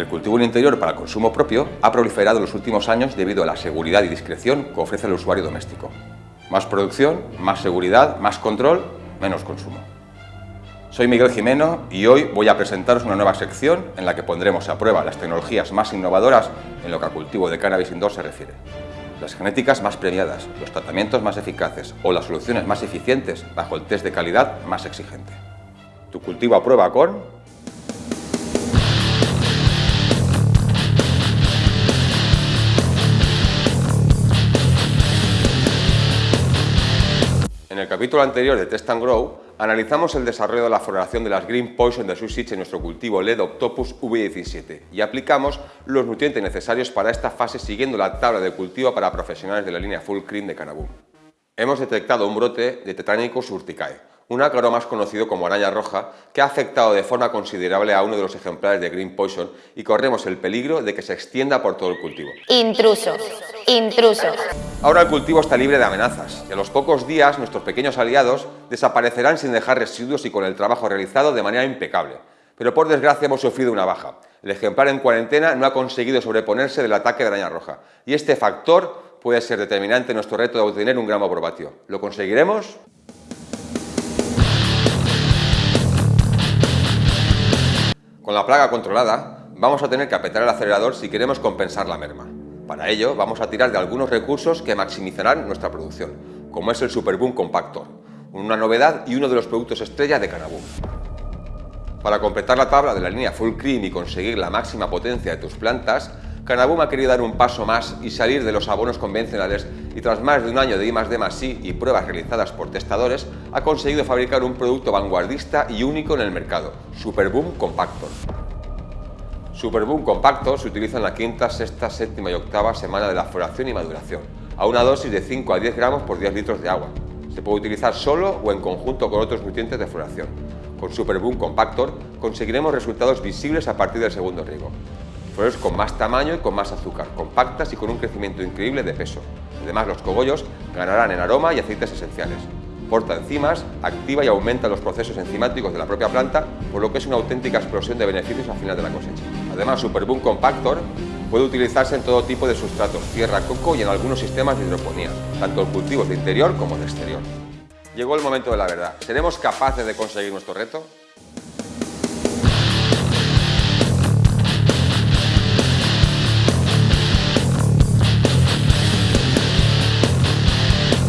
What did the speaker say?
El cultivo en interior para consumo propio ha proliferado en los últimos años debido a la seguridad y discreción que ofrece el usuario doméstico. Más producción, más seguridad, más control, menos consumo. Soy Miguel Jimeno y hoy voy a presentaros una nueva sección en la que pondremos a prueba las tecnologías más innovadoras en lo que al cultivo de cannabis indoor se refiere. Las genéticas más premiadas, los tratamientos más eficaces o las soluciones más eficientes bajo el test de calidad más exigente. Tu cultivo a prueba con En el capítulo anterior de Test and Grow, analizamos el desarrollo de la floración de las Green Poison de Susich en nuestro cultivo LED Octopus V17 y aplicamos los nutrientes necesarios para esta fase siguiendo la tabla de cultivo para profesionales de la línea Full Cream de Canaboom. Hemos detectado un brote de Tetranicus urticae, un ácaro más conocido como araña roja, que ha afectado de forma considerable a uno de los ejemplares de Green Poison y corremos el peligro de que se extienda por todo el cultivo. Intruso, intruso. Ahora el cultivo está libre de amenazas y a los pocos días nuestros pequeños aliados desaparecerán sin dejar residuos y con el trabajo realizado de manera impecable. Pero por desgracia hemos sufrido una baja. El ejemplar en cuarentena no ha conseguido sobreponerse del ataque de araña roja y este factor puede ser determinante en nuestro reto de obtener un gramo por. ¿Lo conseguiremos? Con la plaga controlada, vamos a tener que apretar el acelerador si queremos compensar la merma. Para ello, vamos a tirar de algunos recursos que maximizarán nuestra producción, como es el Superboom Compactor, una novedad y uno de los productos estrella de Canaboom. Para completar la tabla de la línea Full Cream y conseguir la máxima potencia de tus plantas, Canaboom ha querido dar un paso más y salir de los abonos convencionales y tras más de un año de I D y pruebas realizadas por testadores, ha conseguido fabricar un producto vanguardista y único en el mercado, Superboom Compactor. Superboom Compactor se utiliza en la quinta, sexta, séptima y octava semana de la floración y maduración, a una dosis de 5 a 10 gramos por 10 litros de agua. Se puede utilizar solo o en conjunto con otros nutrientes de floración. Con Superboom Compactor conseguiremos resultados visibles a partir del segundo riego flores con más tamaño y con más azúcar, compactas y con un crecimiento increíble de peso. Además, los cogollos ganarán en aroma y aceites esenciales. Porta enzimas, activa y aumenta los procesos enzimáticos de la propia planta, por lo que es una auténtica explosión de beneficios al final de la cosecha. Además, Superboom Compactor puede utilizarse en todo tipo de sustratos, tierra, coco y en algunos sistemas de hidroponía, tanto en cultivos de interior como de exterior. Llegó el momento de la verdad. ¿Seremos capaces de conseguir nuestro reto?